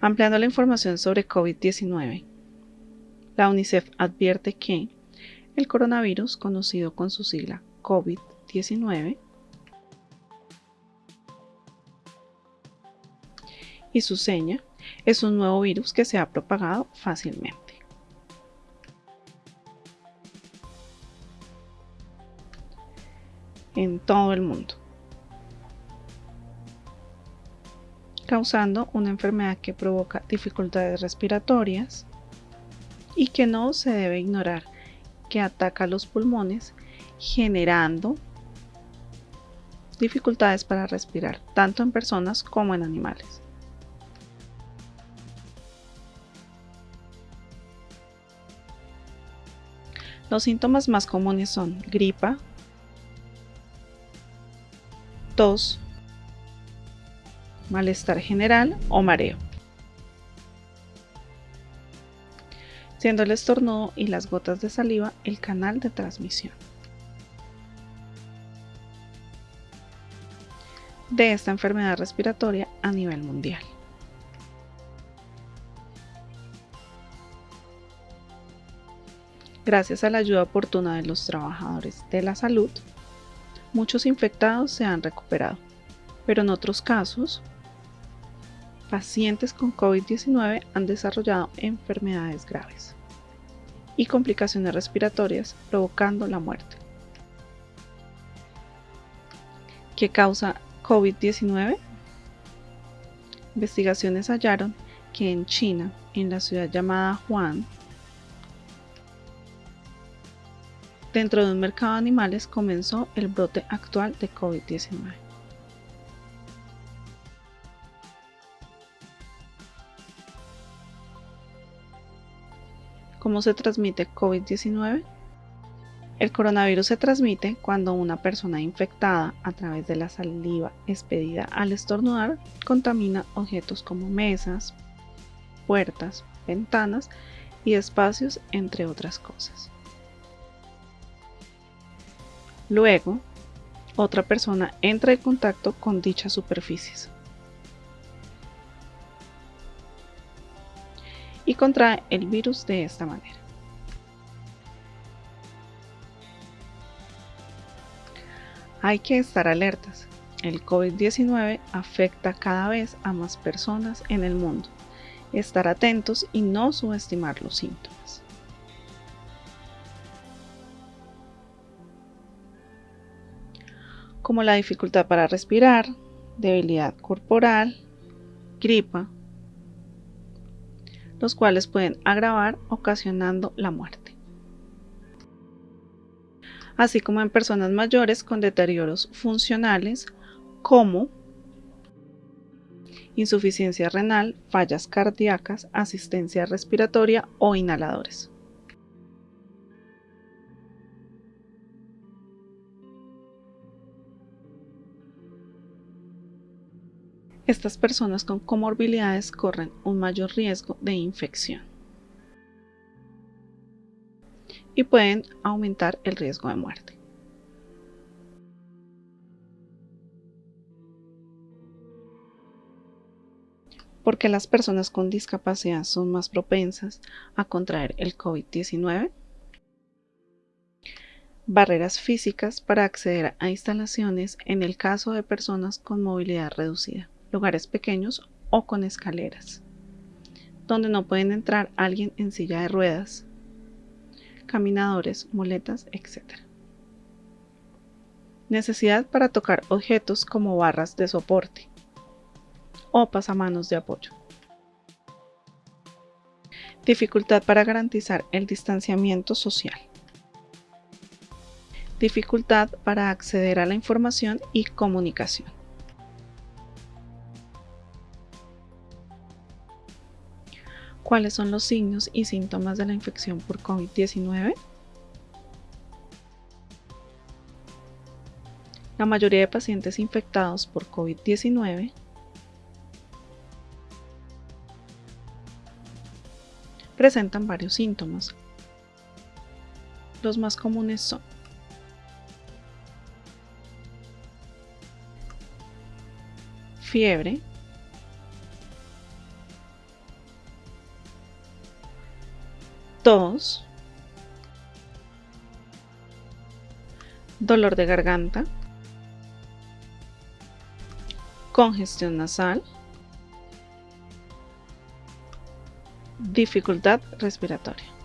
Ampliando la información sobre COVID-19, la UNICEF advierte que el coronavirus, conocido con su sigla COVID-19, y su seña, es un nuevo virus que se ha propagado fácilmente. en todo el mundo. Causando una enfermedad que provoca dificultades respiratorias y que no se debe ignorar, que ataca los pulmones generando dificultades para respirar, tanto en personas como en animales. Los síntomas más comunes son gripa, tos, malestar general o mareo. Siendo el estornudo y las gotas de saliva el canal de transmisión. de esta enfermedad respiratoria a nivel mundial. Gracias a la ayuda oportuna de los trabajadores de la salud, muchos infectados se han recuperado, pero en otros casos pacientes con COVID-19 han desarrollado enfermedades graves y complicaciones respiratorias provocando la muerte. ¿Qué causa COVID-19? Investigaciones hallaron que en China, en la ciudad llamada Wuhan, dentro de un mercado de animales comenzó el brote actual de COVID-19. ¿Cómo se transmite COVID-19? El coronavirus se transmite cuando una persona infectada a través de la saliva expedida al estornudar contamina objetos como mesas, puertas, ventanas y espacios, entre otras cosas. Luego, otra persona entra en contacto con dichas superficies. Y contrae el virus de esta manera. Hay que estar alertas. El COVID-19 afecta cada vez a más personas en el mundo. Estar atentos y no subestimar los síntomas. Como la dificultad para respirar, debilidad corporal, gripa, los cuales pueden agravar ocasionando la muerte. Así como en personas mayores con deterioros funcionales como insuficiencia renal, fallas cardíacas, asistencia respiratoria o inhaladores. Estas personas con comorbilidades corren un mayor riesgo de infección y pueden aumentar el riesgo de muerte. ¿Por las personas con discapacidad son más propensas a contraer el COVID-19? Barreras físicas para acceder a instalaciones en el caso de personas con movilidad reducida lugares pequeños o con escaleras, donde no pueden entrar alguien en silla de ruedas, caminadores, muletas, etc. Necesidad para tocar objetos como barras de soporte o pasamanos de apoyo. Dificultad para garantizar el distanciamiento social. Dificultad para acceder a la información y comunicación. ¿Cuáles son los signos y síntomas de la infección por COVID-19? La mayoría de pacientes infectados por COVID-19 presentan varios síntomas. Los más comunes son fiebre, tos, dolor de garganta, congestión nasal, dificultad respiratoria.